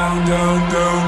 down, down, down.